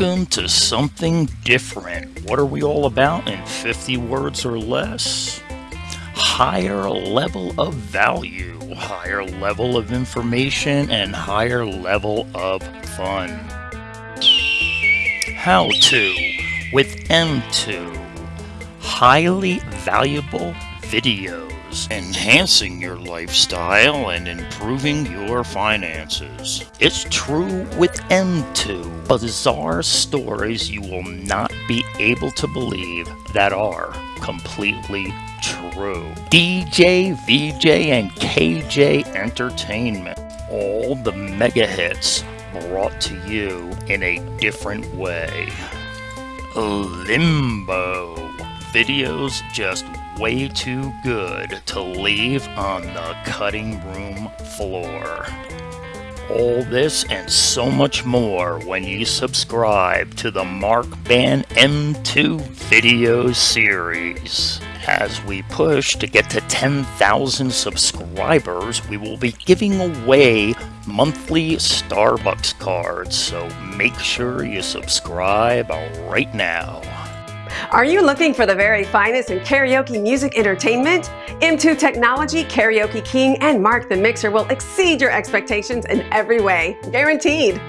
Welcome to something different. What are we all about in 50 words or less? Higher level of value, higher level of information, and higher level of fun. How to with M2. Highly valuable videos enhancing your lifestyle and improving your finances. It's true with M2, bizarre stories you will not be able to believe that are completely true. DJ, VJ, and KJ Entertainment. All the mega hits brought to you in a different way. Limbo. Videos just way too good to leave on the cutting room floor. All this and so much more when you subscribe to the Mark Band M2 video series. As we push to get to 10,000 subscribers, we will be giving away monthly Starbucks cards, so make sure you subscribe right now. Are you looking for the very finest in karaoke music entertainment? M2 Technology, Karaoke King, and Mark the Mixer will exceed your expectations in every way, guaranteed.